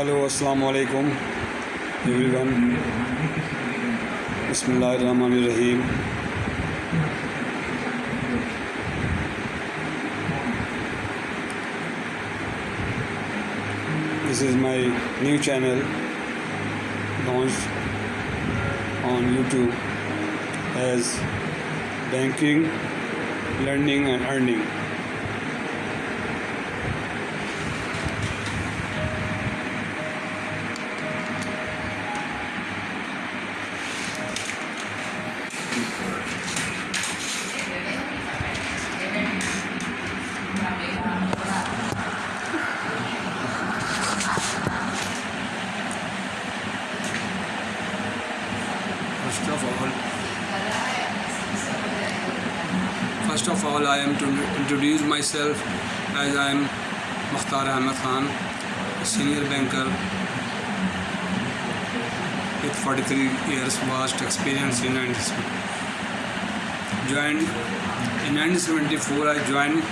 Hello अस्सलाम वालेकुम everyone बिस्मिल्लाहिर्रहमानिर्रहीम This is my new channel launched on YouTube as Banking, Learning and Earning. First of all, first of all, I am to introduce myself as I am Mukhtar Ahmed Khan, a senior banker with 43 years vast experience in investment. Joined in 1974, I joined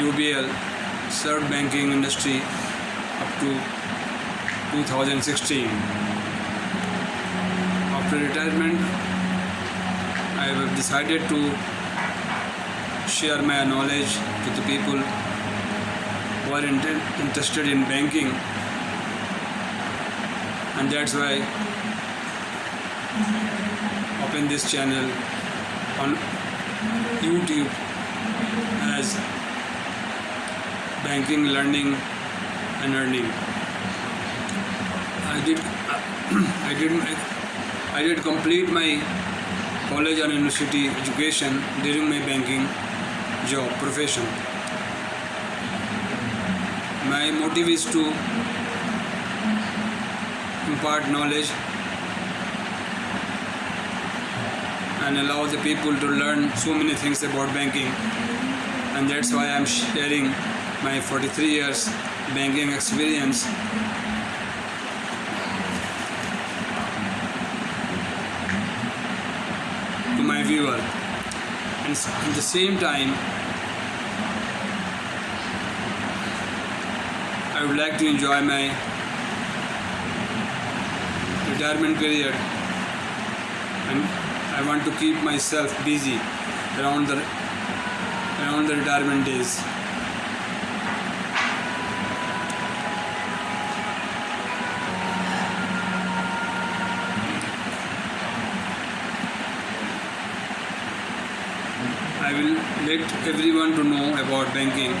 UBL, served banking industry up to 2016. After retirement, I have decided to share my knowledge to the people who are inter- interested in banking, and that's why open this channel on YouTube as banking, learning, and earning. I did I did my I did complete my college and university education during my banking job profession. My motive is to impart knowledge and allow the people to learn so many things about banking. And that's why I'm sharing my 43 years banking experience. To my viewer. And at the same time I would like to enjoy my retirement period and I want to keep myself busy around the around the retirement days. I will let everyone to know about banking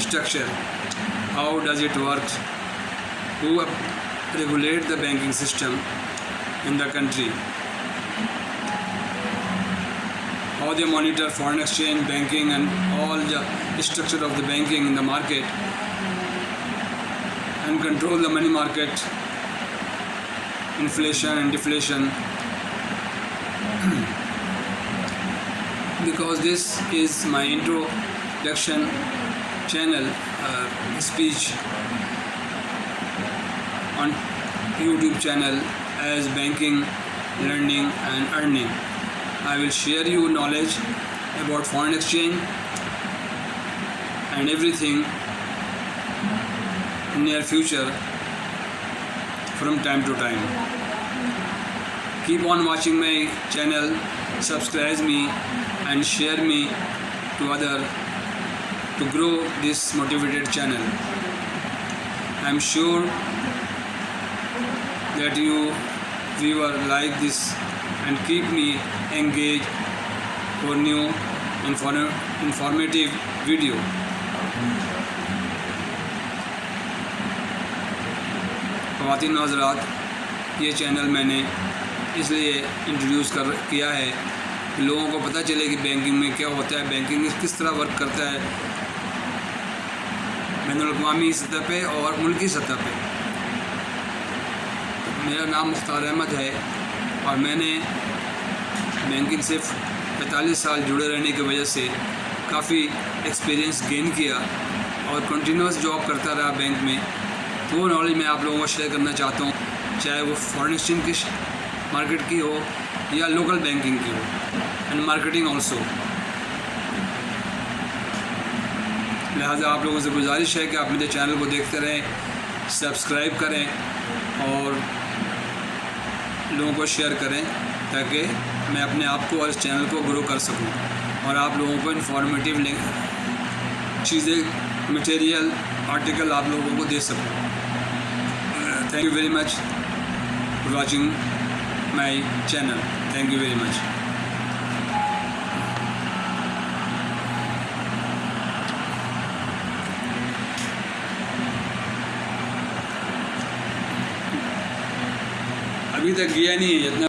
structure. How does it work? Who regulate the banking system in the country? How they monitor foreign exchange, banking, and all the structure of the banking in the market, and control the money market, inflation and deflation. because this is my introduction channel uh, speech on YouTube channel as banking, learning and earning. I will share you knowledge about foreign exchange and everything in near future from time to time. Keep on watching my channel, subscribe me and share me to other to grow this motivated channel. I'm sure that you viewer like this and keep me engaged for new inform informative video. خواتین حضرات یہ channel میں نے اس لیے introduce کر، کیا ہے کہ لوگوں کو پتہ چلے کہ بینکنگ میں کیا ہوتا ہے بینکنگ کس طرح ورک کرتا ہے، بین الاقوامی سطح پہ اور ملکی سطح پہ میرا نام مختار احمد ہے اور میں نے بینکنگ سے پینتالیس سال جڑے رہنے کی وجہ سے کافی ایکسپیرینس گین کیا اور کنٹینیوس جاب کرتا رہا بینک میں۔ تو وہ نالج میں آپ لوگوں کو شیئر کرنا چاہتا ہوں، چاہے وہ فارن ایکسچینج کی مارکیٹ کی ہو یا لوکل بینکنگ کی ہو۔ اینڈ مارکیٹنگ آلسو لہٰذا آپ لوگوں سے گزارش ہے کہ آپ میرے چینل کو دیکھتے رہیں سبسکرائب کریں اور لوگوں کو شیئر کریں تاکہ میں اپنے آپ کو اور اس چینل کو گرو کر سکوں اور آپ لوگوں کو انفارمیٹیو چیزیں مٹیریل آرٹیکل آپ لوگوں کو دے سکوں۔ Thank you very much watching my channel thank you very much ابھی تک گیا نہیں ہے جتنا